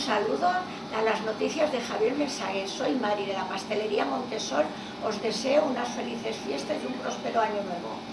saludo a las noticias de Javier Mensaguer. Soy Mari de la Pastelería Montesor. Os deseo unas felices fiestas y un próspero año nuevo.